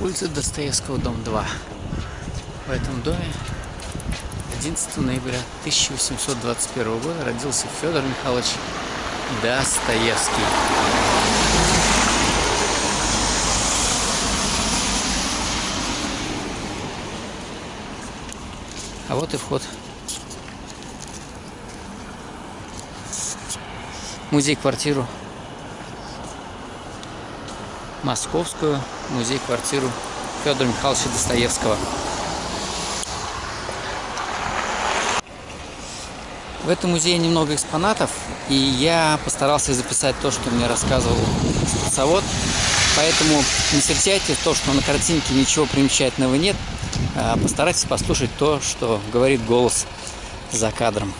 Улица Достоевского, дом 2. В этом доме 11 ноября 1821 года родился Федор Михайлович Достоевский. А вот и вход. Музей-квартиру. Московскую музей-квартиру Федора Михайловича Достоевского. В этом музее немного экспонатов, и я постарался записать то, что мне рассказывал экскурсовод. Поэтому не встречайте то, что на картинке ничего примечательного нет. А постарайтесь послушать то, что говорит голос за кадром.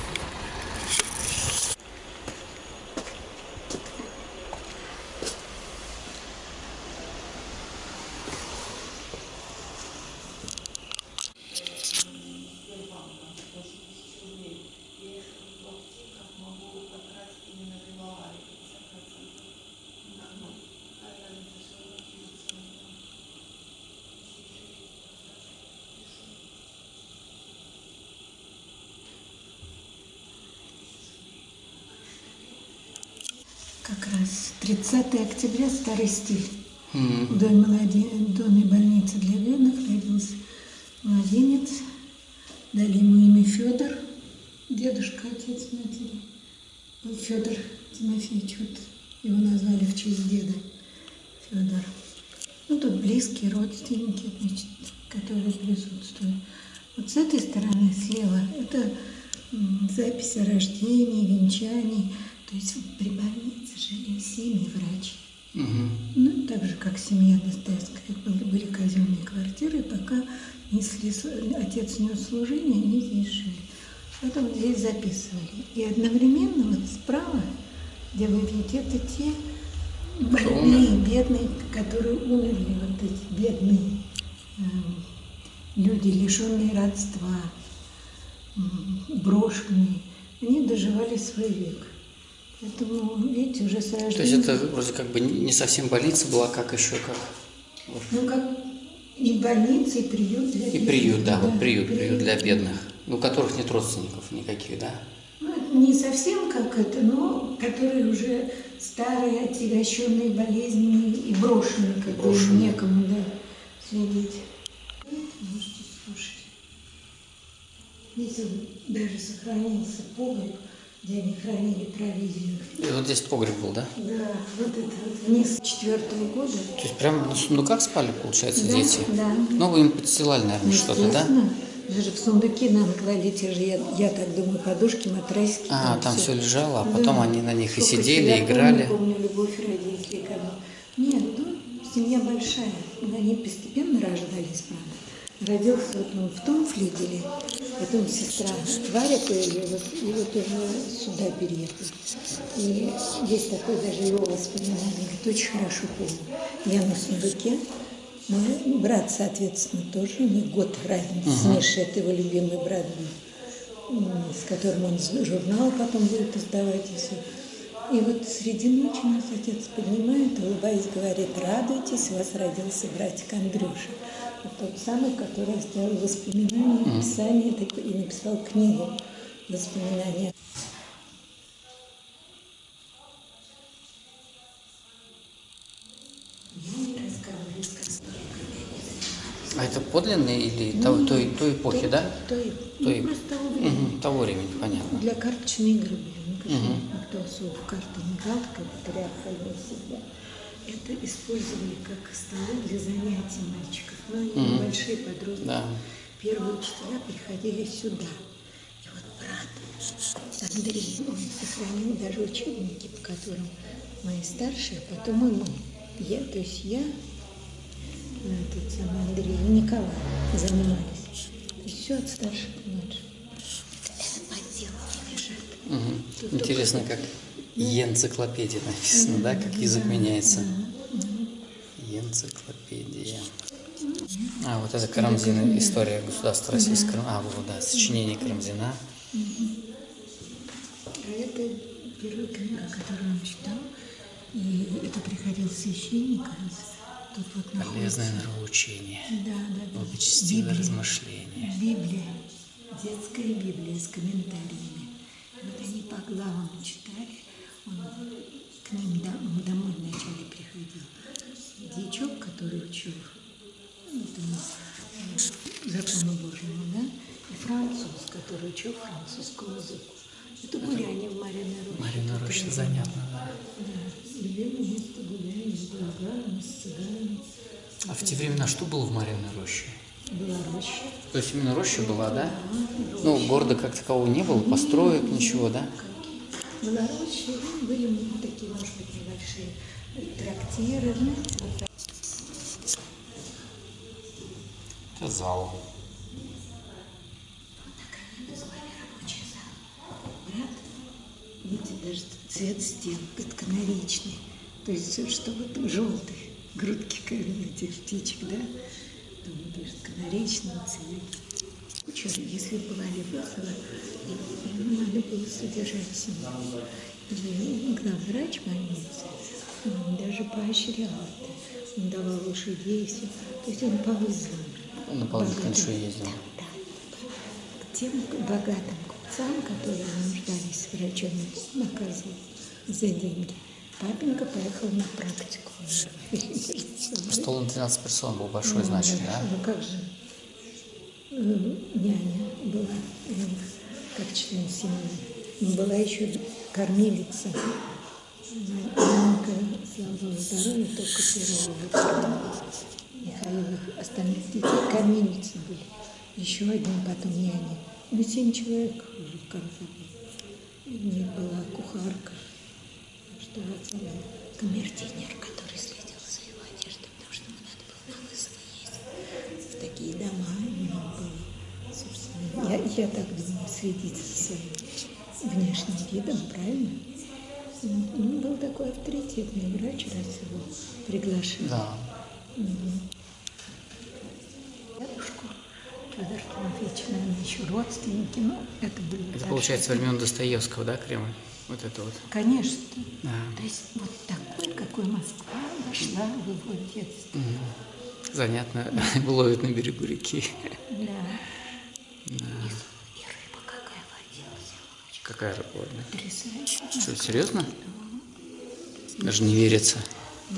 Как раз 30 октября, старый стиль. Mm-hmm. В доме, доме больницы для бедных родился младенец. Дали ему имя Федор, дедушка, отец матери. Федор Тимофеевич, вот его назвали в честь деда Федор. Ну, тут близкие родственники, значит, которые присутствуют. Вот с этой стороны слева это запись о рождении, венчании. То есть при больнице жили семьи врачи. Угу. Ну, так же, как семья Достоевская. Были казенные квартиры, пока несли, отец нес служение, они здесь жили. Поэтому здесь записывали. И одновременно вот справа, где вы видите, это те больные, бедные, которые умерли, вот эти бедные э, люди, лишенные родства, брошенные, они доживали свой век. Поэтому, видите, уже с рождения... То есть это вроде как бы не совсем больница была, как еще как? Ну, как и больница, и приют для И приют, да, да вот приют, приют, приют для бедных, ну, у которых нет родственников никаких, да? Ну, не совсем как это, но которые уже старые, отягощенные болезнями и брошенные, как бы некому, да, следить. Можете слушать. Здесь даже сохранился погреб, где они хранили провизию. И вот здесь погреб был, да? Да, вот это вот вниз четвертого года. То есть прям на сундуках спали, получается, да, дети? Да. Ну, вы им подстилали, наверное, что-то, да? Даже в сундуки нам клали те же, я, я так думаю, подушки, матрасики. А, там, там все. все лежало, а потом да. они на них Сколько и сидели, и играли. Я помню, помню любовь родителей. Когда... Нет, ну, семья большая. Они постепенно рождались, правда. Родился вот он в том флигеле, потом сестра Варя появилась, и вот уже сюда переехали. И есть такое даже его воспоминание, говорит, очень хорошо помню. Я на сундуке, мой брат, соответственно, тоже, у них год разницы с Мишей, это его любимый брат был, с которым он журнал потом будет издавать и все. И вот среди ночи нас отец поднимает, улыбаясь, говорит, радуйтесь, у вас родился братик Андрюша тот самый, который оставил воспоминания, mm. описание и написал книгу воспоминания. А это подлинные или ну, того, той, той эпохи, то, да? Той, той, ну, просто того времени. Угу, того времени, понятно. Для карточной игры были. Ну, угу. Никто особо в карты не играл, как патриарх всегда это использовали как столы для занятий мальчиков. Но они mm-hmm. большие подростки. Да. Первые учителя приходили сюда. И вот брат Андрей, он сохранил даже учебники, по которым мои старшие, а потом и мы. Я, то есть я, этот самый Андрей и Николай занимались. То есть все от старших к. Это подделки лежат. Угу. Интересно, как Енциклопедия написано, да, как язык меняется. Енциклопедия. А, вот это Карамзин, история государства российского. А, вот, да, сочинение Карамзина. А это первая книга, которую он читал. И это приходил священник, Тут вот Полезное нравоучение. Да, да, да. Благочестивое Библия. размышление. Библия. Детская Библия с комментариями. Вот они по главам читали. К ним он домой вначале приходил. Дьячок, который учил ну, этому, э, закону Божьему, да? И француз, который учил французскому языку. Это гуляние в Мариной Роще. Марина Роща занятно, да. Да, любимое место гуляния с болгарами, с цыганами. А в те времена что было в Мариной роще? Была роща. То есть именно роща была, да? Ну, города как такового не было, построек, ничего, да? Была роща, и были ну, такие, может быть, небольшие трактиры. ну, вот. Это зал. Рабочий зал. Брат, видите, даже цвет стен, канаричный. То есть все, что вот желтый, грудки как этих птичек, да? Там пишет канаричного цвета. Кучер, если бывали весело, и ему надо было содержать семью. И главврач больницы, он даже поощрял это. Он давал лошадей, все. То есть он по вызовам. Он на богатым- крышу ездил. Да, к тем богатым купцам, которые нуждались в врачом, наказывал за деньги. Папенька поехал на практику. Стол на 12 персон был большой, значит, да? Ну как же, няня была у них, как член семьи. Но была еще кормилица. Маленька, слава богу, здоровья, только первого выпадка. Михаил, остальных детей кормилицы были. Еще одни потом няни. Ну, семь человек уже в конце было. У них была кухарка, что отца камердинер, я, так думаю, следить за своим внешним видом, правильно? Ну, был такой авторитетный врач, раз его приглашали. Да. Дедушку Федор Тимофеевич, наверное, еще родственники, но это были Это получается времен Достоевского, да, Кремль? Вот это вот. Конечно. Да. То есть вот такой, какой Москва вошла в его детство. Занятно. Ловит на берегу реки. Да. И, и рыба какая водилась. Олечка, Какая рыба? Потрясающе. Что, серьезно? Даже не верится. Да,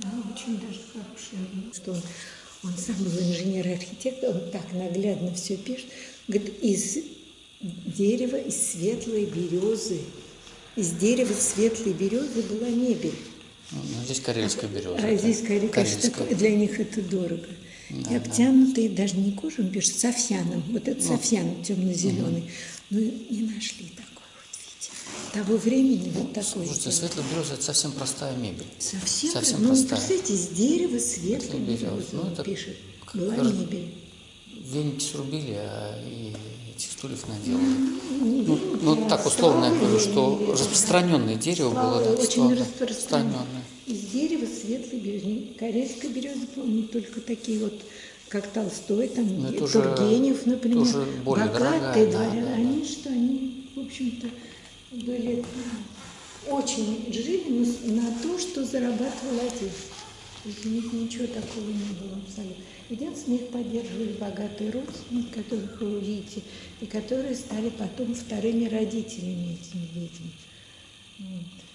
да, очень даже хорошая. Что он, он сам был инженер-архитектор, он так наглядно все пишет. Говорит, из дерева, из светлой березы, из дерева светлой березы была мебель. Ну, здесь карельская береза. А здесь, конечно, Карельская. такое- для них это дорого. и обтянутые, даже не кожей, он пишет, софьяном. Вот это софьян темно-зеленый. Ну, не нашли такой вот, видите. Того времени вот такой. Слушайте, сделали. светлая береза – это совсем простая мебель. Совсем, совсем ну, простая. представляете, из дерева березы. березы, Ну, это пишет. Была мебель. Веники срубили, а и этих стульев наделали. Ну, ну, так условно я говорю, что распространенное дерево было Очень достаточно распространенное. Из дерева светлой березы. Корейская береза, помню, только такие вот, как Толстой, там, Ну, Тургенев, например. тоже более богатые да, дворяне. да, да. Они что, они, в общем-то, были очень жили на то, что зарабатывал отец. У них ничего такого не было абсолютно. Единственное, их поддерживали богатые родственники, которых вы увидите, и которые стали потом вторыми родителями этим детям. Вот.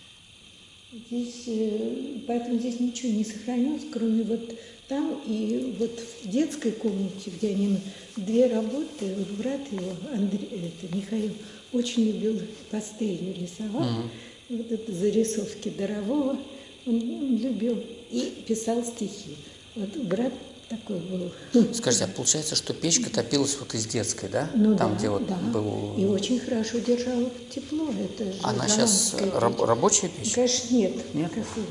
Здесь, э, поэтому здесь ничего не сохранилось, кроме вот там и вот в детской комнате, где они две работы, вот брат его, Андрей, это Михаил, очень любил пастелью рисовать. И Вот это зарисовки Дорового он, он любил и писал стихи. Вот брат такой был. Скажите, а получается, что печка топилась вот из детской, да? Ну Там, да, где вот да. был... И очень хорошо держала тепло. Это же Она сейчас печь. рабочая печь? Конечно, нет. Нет? Какого?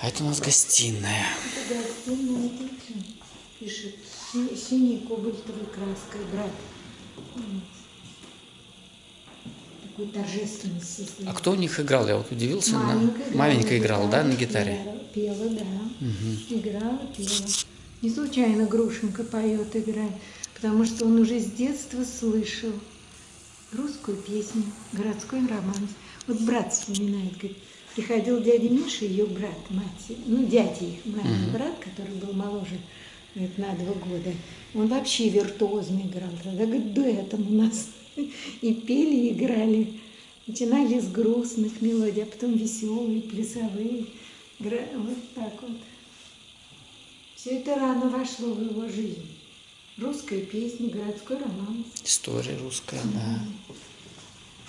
А это у нас гостиная. Это гостиная, пишет си- синей кобальтовой краской, брат. Вот. Такой торжественный состоит. А кто у них играл? Я вот удивился. на- Маменька играла Маменька на играла, да, на гитаре? Пела, пела, да. Играла, пела. Не случайно Грушенко поет, играет, потому что он уже с детства слышал русскую песню, городской романс. Вот брат вспоминает, говорит, приходил дядя Миша, ее брат, мать, ну, дядя их, мамин брат, который был моложе говорит, на два года. Он вообще виртуозно играл. Тогда, говорит, дуэтом у нас и пели, и играли. Начинали с грустных мелодий, а потом веселые, плясовые. Вот так вот. Все это рано вошло в его жизнь. Русская песня, городской романс. История русская, да.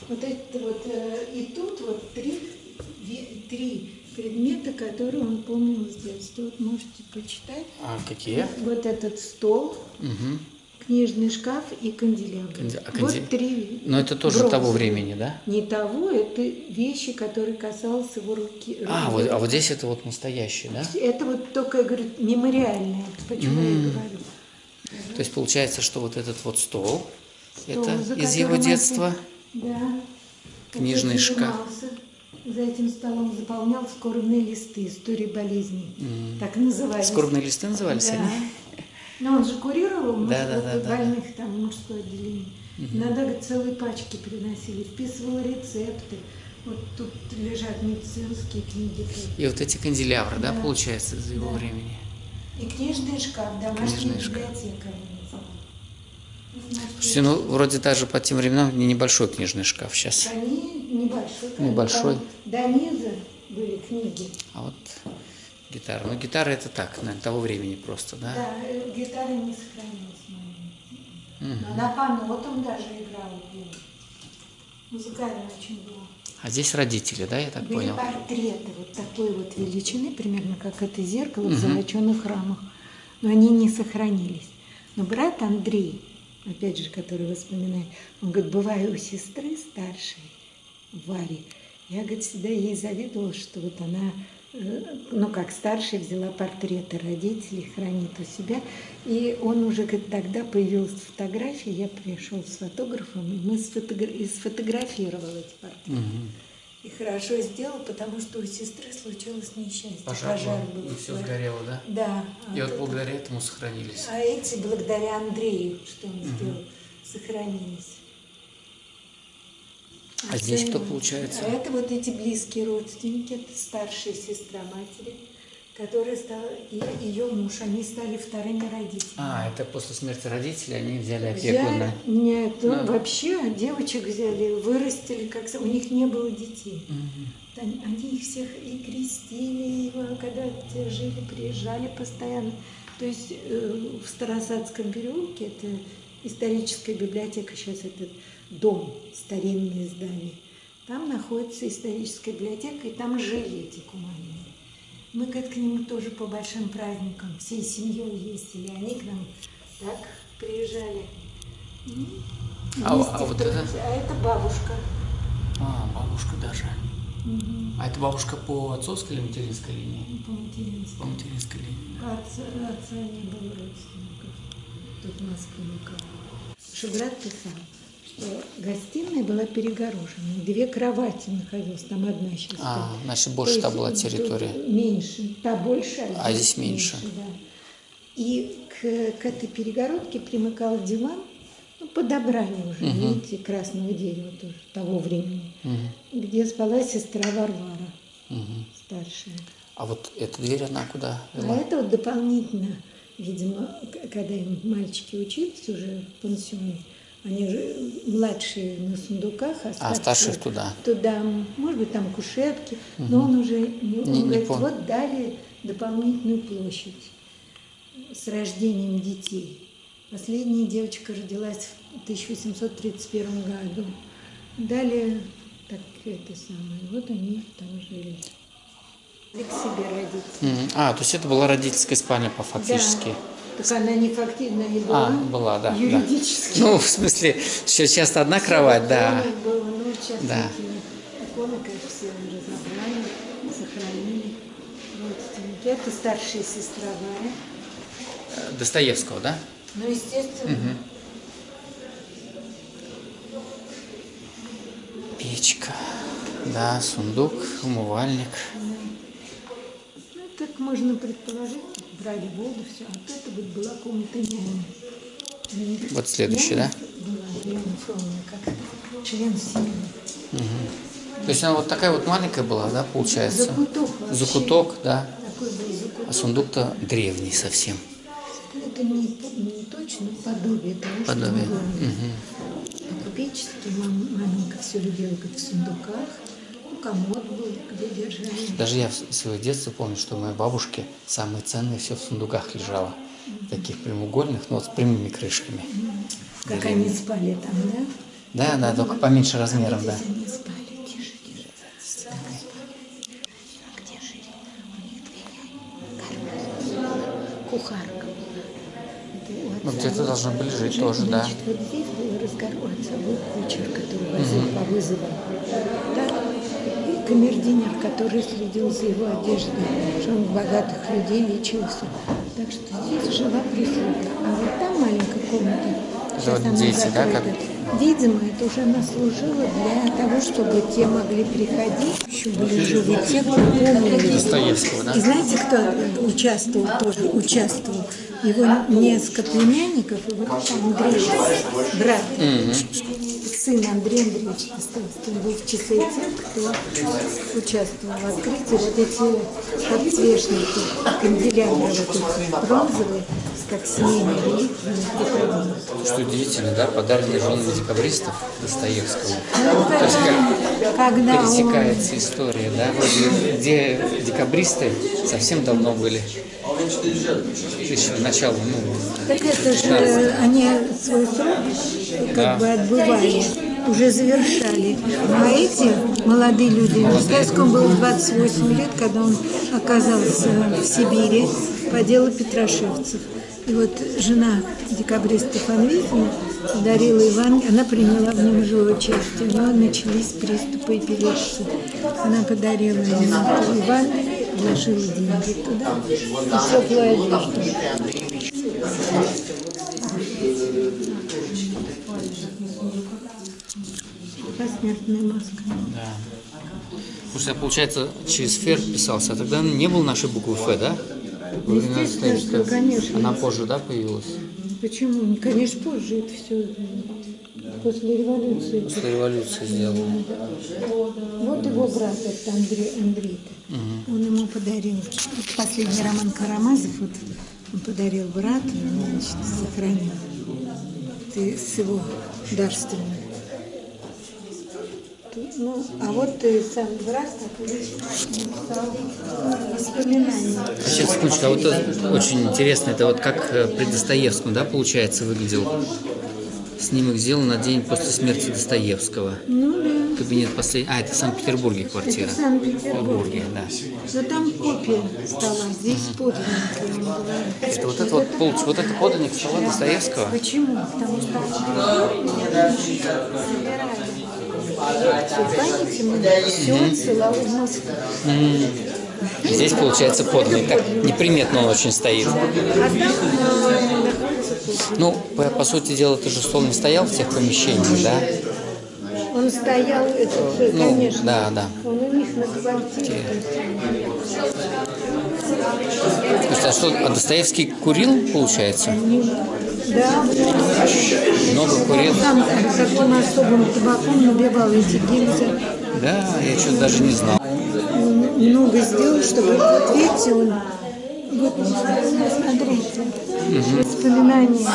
Вот это вот, э, и тут вот три, три предмета, которые он помнил с детства. Вот можете почитать. А какие? Вот этот стол, Мгм. Книжный шкаф и канделябр. Канде- а Вот канде- три. Но это тоже бронзовые. того времени, да? Не того, это вещи, которые касался его руки. А, вот, а вот здесь это вот настоящее, да? Это вот только, я говорю, мемориальное, почему я и М. говорю. То есть получается, что вот этот вот стол, Стол, это из его детства. отец- Да. Книжный шкаф. За этим столом заполнял скорбные листы, истории болезней. Так назывались. Скорбные листы назывались Да. они? Но он же курировал муж- Да, да, да, да, больных там мужское отделение. Иногда говорит, целые пачки приносили, вписывал рецепты. Вот тут лежат медицинские книги. И вот эти канделябры, да, Да. получается, из его Да. времени. И книжный шкаф, домашняя Книжный библиотека. Слушайте, ну вроде даже по тем временам не небольшой книжный шкаф сейчас. Они небольшой. Небольшой. До низа были книги. А вот гитара. Ну гитара это так, наверное, того времени просто, да? Да, э, гитара не сохранилась моей. Она по нотам даже играла. пела. Музыкально очень было. А здесь родители, да, я так Были понял? портреты вот такой вот величины, примерно как это зеркало в золоченых рамах. Но они не сохранились. Но брат Андрей, опять же, который воспоминает, он говорит, бываю у сестры старшей, Вари, я, говорит, всегда ей завидовала, что вот она, ну, как старшая, взяла портреты родителей, хранит у себя. И он уже, говорит, тогда появилась фотография, я пришел с фотографом, и мы сфотогра- и сфотографировал эти портреты. И хорошо сделал, потому что у сестры случилось несчастье. Пожар, был, был. и все сгорело, да? Да. И а вот это- благодаря этому сохранились. а эти, благодаря Андрею, что он сделал, сохранились. А здесь кто получается? Это вот эти близкие родственники, это старшая сестра матери, которая стала, и ее муж, они стали вторыми родителями. А, это после смерти родителей они взяли опеку на... нет, ну, Да. вообще девочек взяли, вырастили, как у них не было детей. Они, они их всех и крестили, и когда те жили, приезжали постоянно. То есть э, в Старосадском переулке, это историческая библиотека, сейчас этот дом, старинное здание, там находится историческая библиотека, и там жили эти куманы. Мы как к ним тоже по большим праздникам всей семьей ездили, они к нам так приезжали. М, А- а вот это? а это бабушка. А, бабушка даже. А это бабушка по отцовской или материнской линии? по материнству. По материнской линии. Отца, отца не было родственников. Тут в Москве никого. Что брат писал, гостиная была перегорожена. Две кровати находилось, там одна сейчас. А, значит, То больше есть та была территория. Меньше. Та больше, А здесь меньше. да. И к, к этой перегородке примыкал диван, ну, подобрали уже, видите, красного дерева тоже, того времени, где спала сестра Варвара, старшая. А вот эта дверь, она куда А вела? это вот дополнительно, видимо, когда им мальчики учились уже в пансионе, они же младшие на сундуках, а А старших туда. Туда, может быть, там кушетки, но он уже, не, он Не- не говорит, понял. вот дали дополнительную площадь с рождением детей. Последняя девочка родилась в 1831 году. Дали так это самое, вот они там жили. И к себе родители. А, то есть это была родительская спальня по фактически. Да. Так она не фактично не была. А, была, да, да. Юридически. Ну, в смысле, сейчас часто одна кровать, да. Было, ну, Да. иконы, конечно, все разобрали, сохранили. Родственники. Это старшая сестра Варя. Э, Достоевского, да? Ну, естественно, Печка. Да, сундук, умывальник. ну, так можно предположить, брали воду, все. А вот это вот была комната няни. Вот следующий, да? Была Елена Фроловна, как член семьи. То есть она вот такая вот маленькая была, да, получается? Закуток вообще. Закуток, да. Такой был закуток. А сундук-то древний совсем. Это не, не точно подобие того, Подобие. что мы говорим. Мгм. По-купечески мам- маменька все любила как в сундуках. Ну, комод был, где держали. Даже я в свое детство помню, что у моей бабушки самое ценное все в сундуках лежало. Таких прямоугольных, но вот с прямыми крышками. Как они спали там, да? Да, да, только поменьше размером, да. Здесь они спали. Тише, тише. Так. А где жили? У них две. Кухарка Ну, где-то должны были жить Жить, тоже, да. Значит, вот здесь был разговор. Отца был кучер, который возил по. Так, и камердинер, который следил за его одеждой, что он богатых людей лечился. Так что здесь жила прислуга. А вот там маленькая комната. Это вот она дети, да, как- Видимо, это уже она служила для того, чтобы те могли приходить. Еще были живы те, кто помнили. Достоевского, да? И знаете, кто участвовал тоже? Участвовал. Его несколько племянников, и вот Андрей, брат, сын Андрея Андреевича Достоевского, был в числе тех, кто участвовал в открытии. Вот эти подсвечники, канделябры вот бронзовые, как семейные реликвии. Что удивительно, да, подаренные женами декабристов Достоевского. Ну, То есть как когда он пересекается история, да, вроде, где декабристы совсем давно были. Еще начало, ну, Так это же они свой срок как Да. бы отбывали, уже завершали. А эти молодые люди, Достоевскому было 28 лет, когда он оказался в Сибири по делу Петрошевцев. И вот жена декабриста Фанвизина дарила Евангелие, она приняла в нем живое участие. У него начались приступы эпилепсии. Она подарила ему Евангелие, вложила деньги туда и теплую одежду. Посмертная маска. да. Слушай, а получается, через Фер писался, а тогда не было нашей буквы Ф, да? Естественно, что, конечно. Она позже, да, появилась? Почему? Конечно, позже это все после революции. После революции сделала. Вот его брат, это Андрей, Андрей он ему подарил. Вот Последний роман Карамазов, вот он подарил брату, он, значит, сохранил. Ты с его дарственным. Ну, а вот э, сам брат написал воспоминания. Сейчас, секундочку, а вот очень интересно, это вот как э, при Достоевском, да, получается, выглядел снимок сделан на день после смерти Достоевского. Ну да. Кабинет последний. А, это в Санкт-Петербурге квартира. Это в Санкт-Петербурге. Петербурге, да. Но там копия стола, здесь подлинник, я вам говорю. Это вот это вот, вот это подлинник стола Достоевского. Почему? Потому что все отсылал в Москву. Здесь получается подлинник. Так неприметно он очень стоит. А там э. Ну, по, по сути дела, ты же стол не стоял в тех помещениях, да? Он стоял, этот, э, Ну, конечно, да, да. он у них на квартире. Слушай, а что, а Достоевский курил, получается? Да, Много курил? там таким особым табаком набивал эти гильзы. Да, я что-то даже не знал. Много сделал, чтобы, вот видите, он, вот, смотрите, воспоминания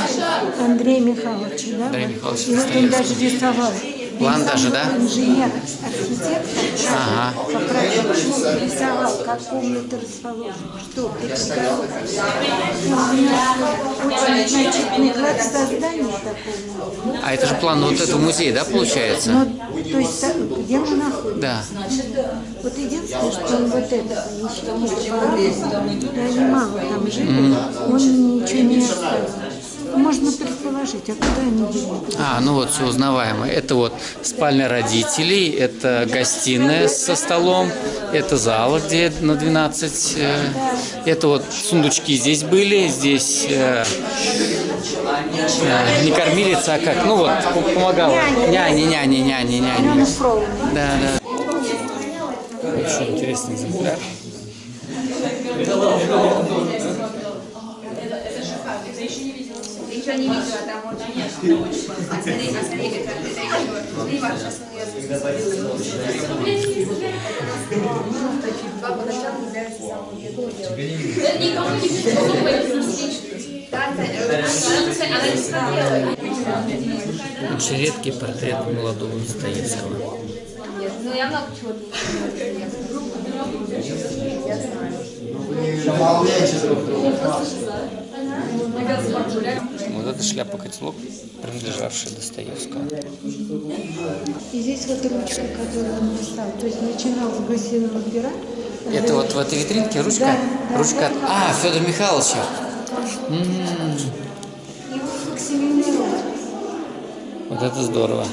Андрея Михайловича, да? Андрея Михайловича И вот он даже рисовал. План даже, да? Инженер, архитектор, Ага. по проекту рисовал, как комната расположена, что, очень такого. А это же план вот этого музея, да, получается? Ну, то есть, где мы находимся? Да. Вот единственное, что он вот это помещение, я немало там жили, он ничего не оставил. Можно предположить, а куда они делись? А, ну вот, все узнаваемо. Это вот спальня родителей, это гостиная со столом, это зал, где на 12. э, Это вот сундучки здесь были, здесь э, э, не кормилица, а как? Ну вот, помогала. Няня, няня. Алена Фролова. Да, да. Очень интересный экземпляр. Еще не видела, там очень А смотри, а смотри, как редкий портрет молодого Достоевского. Ну, я много чего Вот это шляпа-котелок, принадлежавшая Достоевскому. И здесь вот ручка, которую он писал. То есть начинал с гусиного пера. Это вот в этой витринке ручка? Да, да, ручка от... А, Федор Михайловича. М, Его факсимилировал. Вот это здорово.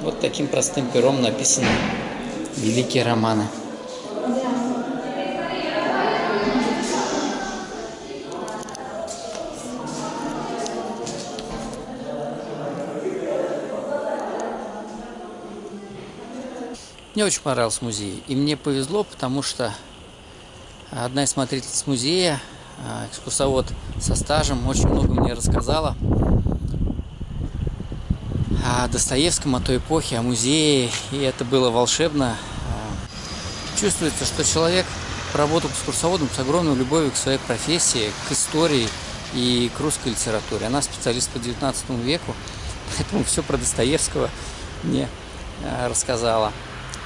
Вот таким простым пером написаны великие романы. Мне очень понравился музей. И мне повезло, потому что одна из смотрительниц музея, а, экскурсовод со стажем, очень много мне рассказала о Достоевском, о той эпохе, о музее. И это было волшебно. А, Чувствуется, что человек работал экскурсоводом с огромной любовью к своей профессии, к истории и к русской литературе. Она специалист по 19 веку, поэтому все про Достоевского мне а, рассказала.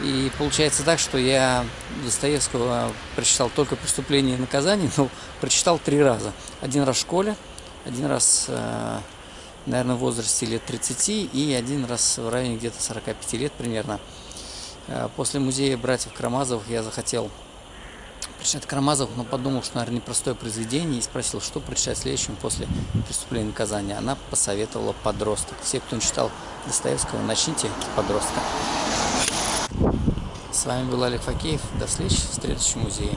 И получается так, что я Достоевского прочитал только «Преступление и наказание», но прочитал три раза. Один раз в школе, один раз, э, наверное, в возрасте лет 30 и один раз в районе где-то 45 лет примерно. Э, После музея братьев Карамазовых я захотел прочитать Карамазовых, но подумал, что, наверное, непростое произведение, и спросил, что прочитать следующим после «Преступления и наказания». Она посоветовала «Подросток». Все, кто не читал Достоевского, начните с «Подростка». С вами был Олег Факеев. До встречи в следующем музее.